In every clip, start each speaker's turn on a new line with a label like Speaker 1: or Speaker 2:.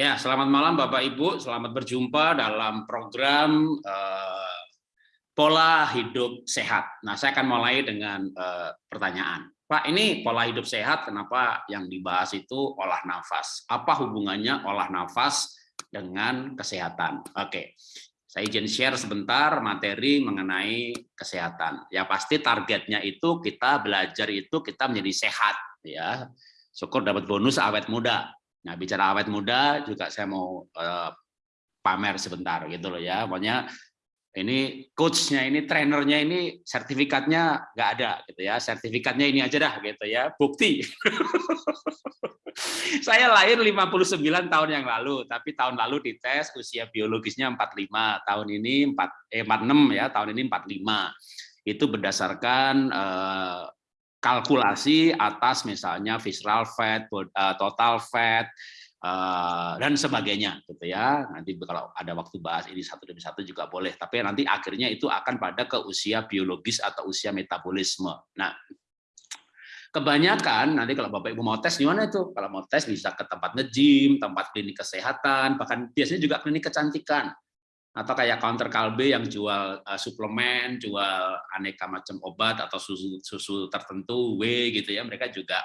Speaker 1: Ya, selamat malam Bapak Ibu. Selamat berjumpa dalam program uh, pola hidup sehat. Nah, saya akan mulai dengan uh, pertanyaan. Pak, ini pola hidup sehat, kenapa yang dibahas itu olah nafas? Apa hubungannya olah nafas dengan kesehatan? Oke, saya izin share sebentar materi mengenai kesehatan. Ya pasti targetnya itu kita belajar itu kita menjadi sehat. ya Syukur dapat bonus awet muda Nah, bicara awet muda juga saya mau uh, pamer sebentar gitu loh ya. Pokoknya ini coachnya ini trainernya ini sertifikatnya nggak ada gitu ya. Sertifikatnya ini aja dah gitu ya. Bukti. saya lahir 59 tahun yang lalu, tapi tahun lalu dites usia biologisnya 45, tahun ini 4 eh 46 ya, tahun ini 45. Itu berdasarkan uh, kalkulasi atas misalnya visceral fat, eh, total fat, eh, dan sebagainya gitu ya. Nanti kalau ada waktu bahas ini satu demi satu juga boleh. Tapi nanti akhirnya itu akan pada ke usia biologis atau usia metabolisme. Nah, kebanyakan nanti kalau Bapak Ibu mau tes gimana itu? Kalau mau tes bisa ke tempat nge-gym, tempat klinik kesehatan, bahkan biasanya juga klinik kecantikan atau kayak counter kalbe yang jual uh, suplemen, jual aneka macam obat atau susu susu tertentu W gitu ya, mereka juga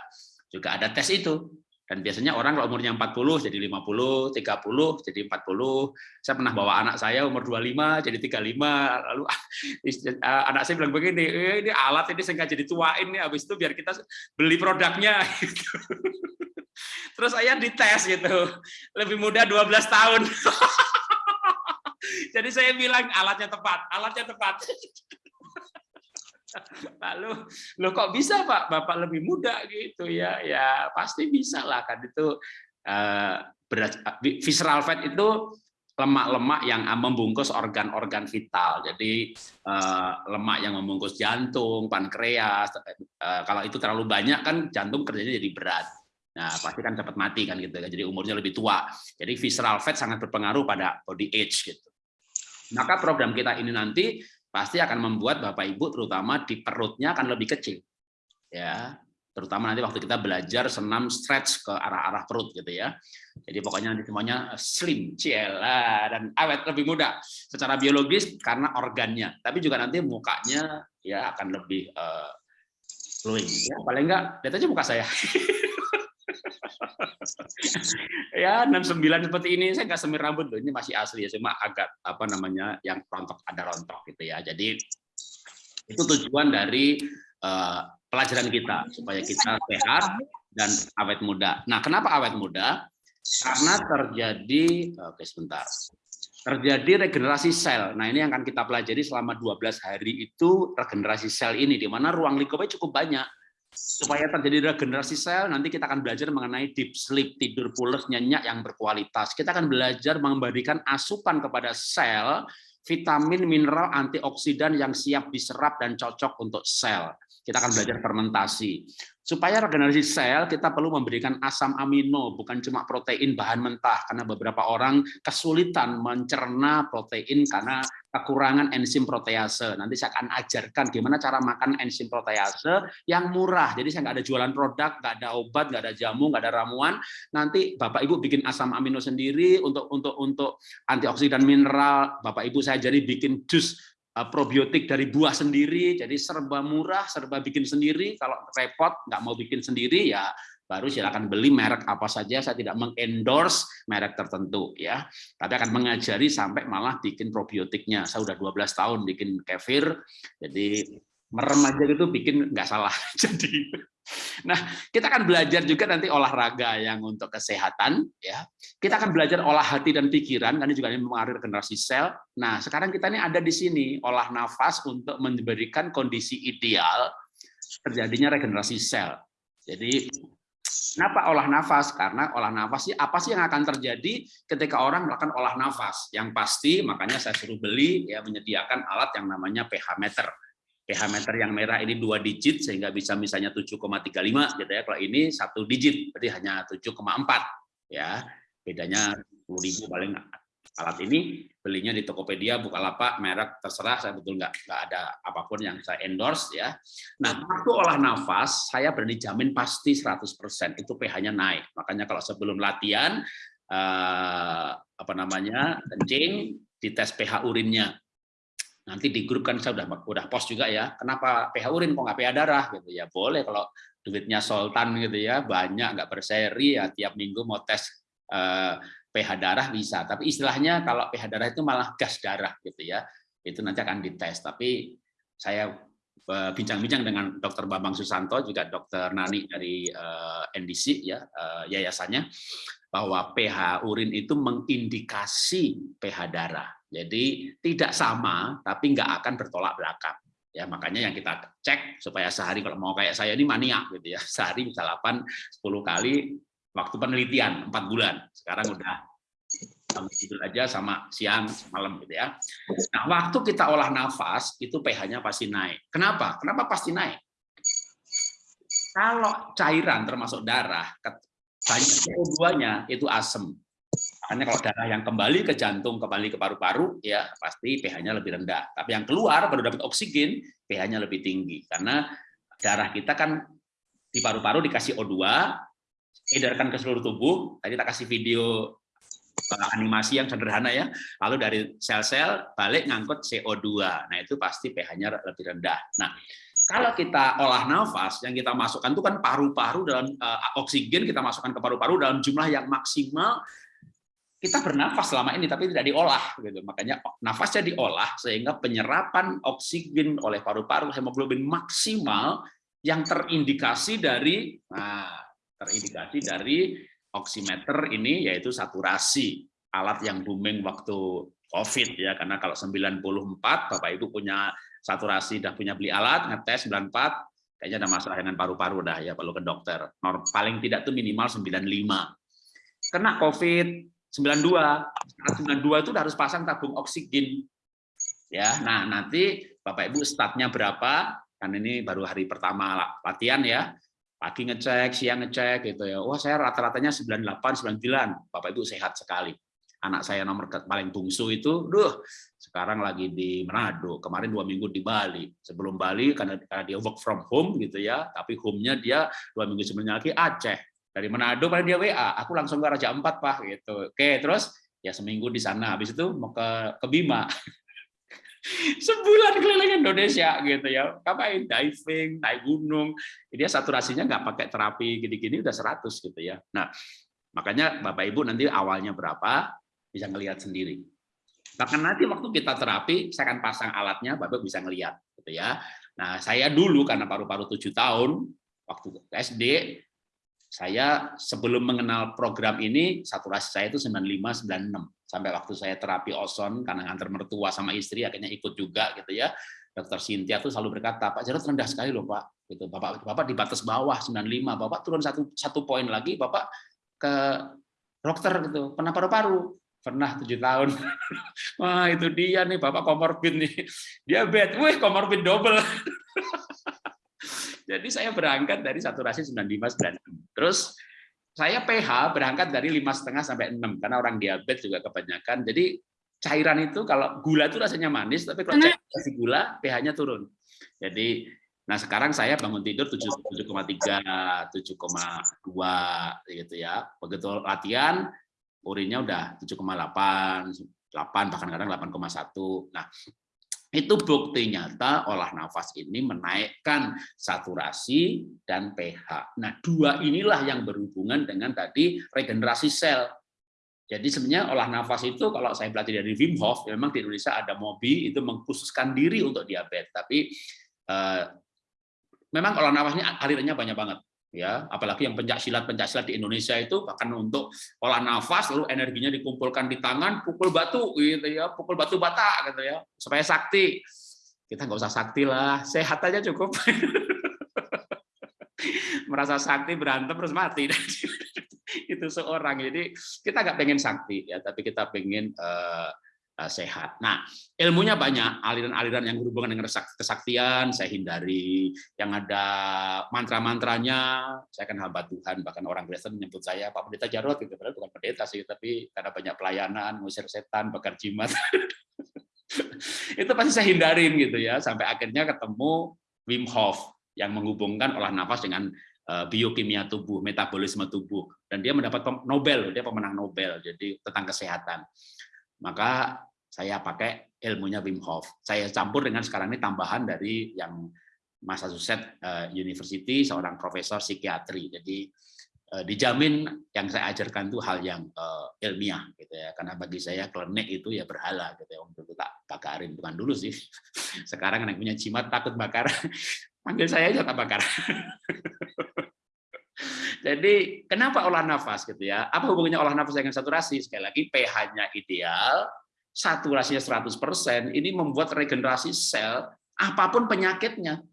Speaker 1: juga ada tes itu. Dan biasanya orang kalau umurnya 40 jadi 50, 30 jadi 40. Saya pernah bawa anak saya umur 25 jadi 35. Lalu uh, anak saya bilang begini, eh, ini alat ini jadi tuain nih habis itu biar kita beli produknya gitu. Terus saya dites gitu. Lebih muda 12 tahun. Jadi saya bilang alatnya tepat, alatnya tepat. Lalu, lo kok bisa Pak? Bapak lebih muda gitu ya? Ya pasti bisa lah kan itu uh, berat, visceral fat itu lemak-lemak yang membungkus organ-organ vital. Jadi lemak yang membungkus jantung, pankreas. Kalau itu terlalu banyak kan jantung kerjanya jadi berat. Nah, pasti kan cepat mati kan gitu. Jadi umurnya lebih tua. Jadi visceral fat sangat berpengaruh pada body age gitu. Maka program kita ini nanti pasti akan membuat Bapak Ibu terutama di perutnya akan lebih kecil. Ya, terutama nanti waktu kita belajar senam stretch ke arah-arah perut gitu ya. Jadi pokoknya nanti semuanya slim, ciela dan awet lebih muda secara biologis karena organnya, tapi juga nanti mukanya ya akan lebih uh, glowing. Ya, paling enggak lihat aja muka saya. ya 69 seperti ini. Saya nggak semir rambut loh. Ini masih asli ya. Cuma agak apa namanya yang rontok ada rontok gitu ya. Jadi itu tujuan dari uh, pelajaran kita. Supaya kita sehat dan awet muda. Nah kenapa awet muda? Karena terjadi oke sebentar. Terjadi regenerasi sel. Nah, ini yang akan kita pelajari selama 12 hari itu regenerasi sel ini di mana ruang lingkupnya cukup banyak supaya terjadi regenerasi sel nanti kita akan belajar mengenai deep sleep tidur pulas nyenyak yang berkualitas kita akan belajar memberikan asupan kepada sel vitamin mineral antioksidan yang siap diserap dan cocok untuk sel kita akan belajar fermentasi. Supaya regenerasi sel, kita perlu memberikan asam amino, bukan cuma protein bahan mentah, karena beberapa orang kesulitan mencerna protein karena kekurangan enzim protease. Nanti saya akan ajarkan gimana cara makan enzim protease yang murah. Jadi saya nggak ada jualan produk, nggak ada obat, nggak ada jamu, nggak ada ramuan. Nanti Bapak Ibu bikin asam amino sendiri untuk untuk untuk antioksidan mineral. Bapak Ibu saya jadi bikin jus probiotik dari buah sendiri, jadi serba murah, serba bikin sendiri. Kalau repot nggak mau bikin sendiri ya baru silakan beli merek apa saja. Saya tidak mengendorse merek tertentu ya, tapi akan mengajari sampai malah bikin probiotiknya. Saya udah 12 tahun bikin kefir, jadi merem aja gitu bikin nggak salah. Jadi Nah, kita akan belajar juga nanti olahraga yang untuk kesehatan, ya. Kita akan belajar olah hati dan pikiran, karena juga ini mempengaruhi generasi sel. Nah, sekarang kita ini ada di sini olah nafas untuk memberikan kondisi ideal terjadinya regenerasi sel. Jadi, kenapa olah nafas? Karena olah nafas sih apa sih yang akan terjadi ketika orang melakukan olah nafas? Yang pasti, makanya saya suruh beli ya menyediakan alat yang namanya pH meter pH meter yang merah ini dua digit sehingga bisa misalnya 7,35 gitu ya. Kalau ini satu digit berarti hanya 7,4 ya. Bedanya 10.000 paling alat ini belinya di Tokopedia, Bukalapak, merek terserah saya betul nggak nggak ada apa pun yang saya endorse ya. Nah, waktu olah nafas saya berani jamin pasti 100% itu pH-nya naik. Makanya kalau sebelum latihan uh, apa namanya kencing, dites pH urinnya. Nanti di grup kan saya udah udah post juga ya. Kenapa pH urin kok nggak pH darah gitu ya? Boleh kalau duitnya sultan gitu ya, banyak nggak berseri ya tiap minggu mau tes uh, pH darah bisa. Tapi istilahnya kalau pH darah itu malah gas darah gitu ya. Itu nanti akan dites. Tapi saya Eh, bincang-bincang dengan Dr. Bambang Susanto juga Dr. Nani dari eh, NDC ya uh, yayasannya bahwa pH urin itu mengindikasi pH darah. Jadi tidak sama tapi nggak akan bertolak belakang. Ya makanya yang kita cek supaya sehari kalau mau kayak saya ini maniak gitu ya. Sehari bisa 8 10 kali waktu penelitian 4 bulan. Sekarang udah tidur aja sama siang malam gitu ya. Nah, waktu kita olah nafas itu pH-nya pasti naik. Kenapa? Kenapa pasti naik? Kalau cairan termasuk darah banyak CO2-nya itu asam. Makanya kalau darah yang kembali ke jantung, kembali ke paru-paru, ya pasti pH-nya lebih rendah. Tapi yang keluar baru dapat oksigen, pH-nya lebih tinggi. Karena darah kita kan di paru-paru dikasih O2, edarkan ke seluruh tubuh. Tadi kita kasih video Eh, animasi yang sederhana ya. Lalu dari sel-sel balik ngangkut CO2. Nah, itu pasti pH-nya lebih rendah. Nah, kalau kita olah nafas, yang kita masukkan itu kan paru-paru dalam uh, oksigen kita masukkan ke paru-paru dalam jumlah yang maksimal. Kita bernafas selama ini tapi tidak diolah gitu. Makanya nafasnya diolah sehingga penyerapan oksigen oleh paru-paru hemoglobin maksimal yang terindikasi dari nah, terindikasi dari oximeter ini yaitu saturasi alat yang booming waktu COVID ya karena kalau 94 Bapak Ibu punya saturasi dah punya beli alat ngetes 94 kayaknya ada masalah dengan paru-paru dah ya perlu ke dokter. Paling tidak tuh minimal 95. Kena COVID 92, 92 itu harus pasang tabung oksigen. Ya, nah nanti Bapak Ibu statnya berapa? Kan ini baru hari pertama latihan ya pagi ngecek, siang ngecek gitu ya. Wah, saya rata-ratanya 98, 99. Bapak Ibu sehat sekali. Anak saya nomor paling bungsu itu, duh, sekarang lagi di Manado. Kemarin dua minggu di Bali. Sebelum Bali karena, karena dia work from home gitu ya, tapi home-nya dia dua minggu sebelumnya lagi Aceh. Dari Manado pada dia WA, aku langsung ke Raja Empat pak gitu. Oke, terus ya seminggu di sana. Habis itu mau ke ke Bima. sebulan keliling Indonesia gitu ya. Ngapain? Diving naik gunung. Dia saturasinya nggak pakai terapi gini-gini udah 100 gitu ya. Nah makanya bapak ibu nanti awalnya berapa bisa ngelihat sendiri. Bahkan nanti waktu kita terapi saya akan pasang alatnya bapak bisa ngelihat gitu ya. Nah saya dulu karena paru-paru tujuh tahun waktu SD saya sebelum mengenal program ini saturasi saya itu 95 96 sampai waktu saya terapi ozon karena ngantar mertua sama istri akhirnya ikut juga gitu ya. Dokter Sintia tuh selalu berkata Pak Jarod rendah sekali loh Pak. Gitu. Bapak Bapak di batas bawah 95 Bapak turun satu satu poin lagi Bapak ke dokter gitu. Pernah paru-paru? Pernah tujuh tahun. Wah itu dia nih Bapak komorbid nih. Diabetes wih komorbid double. Jadi saya berangkat dari saturasi 95 96. Terus saya pH berangkat dari lima setengah sampai 6 karena orang diabetes juga kebanyakan. Jadi cairan itu kalau gula itu rasanya manis, tapi kalau cairan kasih gula pH-nya turun. Jadi nah sekarang saya bangun tidur 7,3, 7,2 gitu ya. Begitu latihan urinnya udah 7,8, 8 bahkan kadang 8,1. Nah, itu bukti nyata olah nafas ini menaikkan saturasi dan pH. Nah, dua inilah yang berhubungan dengan tadi regenerasi sel. Jadi sebenarnya olah nafas itu kalau saya belajar dari Wim Hof, memang di Indonesia ada MOBI itu mengkhususkan diri untuk diabetes, tapi eh, memang olah nafas ini alirannya banyak banget ya apalagi yang pencak silat pencak silat di Indonesia itu bahkan untuk olah nafas lalu energinya dikumpulkan di tangan pukul batu gitu ya pukul batu bata gitu ya supaya sakti. Kita nggak usah sakti lah sehat aja cukup. Merasa sakti berantem terus mati. Itu seorang. Jadi kita nggak pengen sakti ya tapi kita pengen uh, sehat. Nah, ilmunya banyak, aliran-aliran yang berhubungan dengan kesaktian saya hindari, yang ada mantra-mantranya saya akan hamba Tuhan, bahkan orang Kristen menyebut saya Pak Pendeta Jarot, gitu. padahal bukan pendeta sih, tapi karena banyak pelayanan, ngusir setan, bakar jimat. itu pasti saya hindarin gitu ya, sampai akhirnya ketemu Wim Hof yang menghubungkan olah nafas dengan eh, biokimia tubuh, metabolisme tubuh. Dan dia mendapat Nobel, dia pemenang Nobel jadi tentang kesehatan. Maka saya pakai ilmunya Wim Hof. Saya campur dengan sekarang ini tambahan dari yang Massachusetts eh, University seorang profesor psikiatri. Jadi eh, dijamin yang saya ajarkan itu hal yang uh, ilmiah gitu ya. Karena bagi saya klinik itu ya berhala gitu ya. Untuk tak bakarin bukan dulu sih. Sekarang yang punya jimat takut bakar. Panggil saya aja tak bakar. Jadi kenapa olah nafas gitu ya? Apa hubungannya olah nafas dengan saturasi? Sekali lagi pH-nya ideal, saturasinya 100%, ini membuat regenerasi sel apa pun penyakitnya.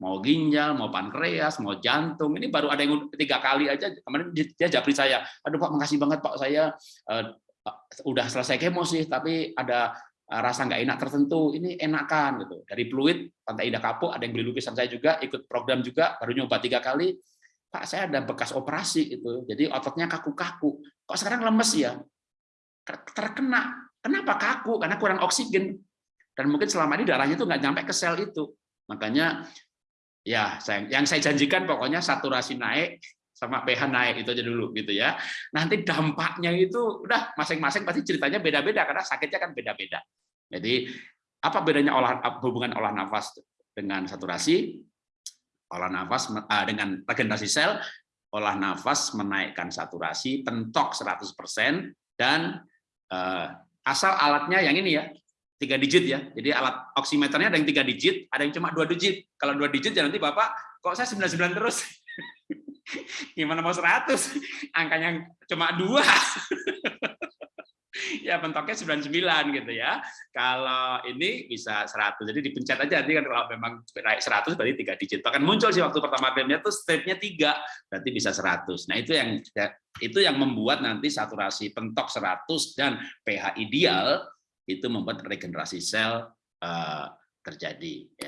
Speaker 1: Mau ginjal, mau pankreas, mau jantung. Ini baru ada yang tiga kali aja. Kemarin dia japri saya, aduh Pak, makasih banget Pak, saya uh, udah selesai kemo sih, tapi ada eh, rasa nggak enak tertentu. Ini enakan gitu. Dari Fluid, Pantai Indah Kapuk, ada yang beli lukisan saya juga, ikut program juga, baru nyoba tiga kali Pak saya ada bekas operasi itu, jadi ototnya kaku-kaku. Kok sekarang lemes ya? Terkena. Kenapa kaku? Karena kurang oksigen. Dan mungkin selama ini darahnya itu nggak nyampe ke sel itu. Makanya ya yang saya janjikan pokoknya saturasi naik sama pH naik itu aja dulu gitu ya. Nanti dampaknya itu udah masing-masing pasti ceritanya beda-beda karena sakitnya kan beda-beda. Jadi apa bedanya olah hubungan olah nafas dengan saturasi? Olah nafas uh, dengan regenerasi sel, olah nafas menaikkan saturasi, pentok 100%, dan uh, asal alatnya yang ini ya, tiga digit ya. Jadi alat oximeternya ada yang tiga digit, ada yang cuma dua digit. Kalau dua digit ya nanti Bapak, kok saya 99 terus? Gimana mau 100? Angkanya cuma dua. ya pentoknya 99 gitu ya. Kalau ini bisa 100. Jadi dipencet aja nanti kan kalau memang naik 100 berarti tiga digit. Bahkan muncul sih waktu pertama filmnya tuh stepnya tiga berarti bisa 100. Nah, itu yang itu yang membuat nanti saturasi pentok 100 dan pH ideal itu membuat regenerasi sel uh, terjadi ya.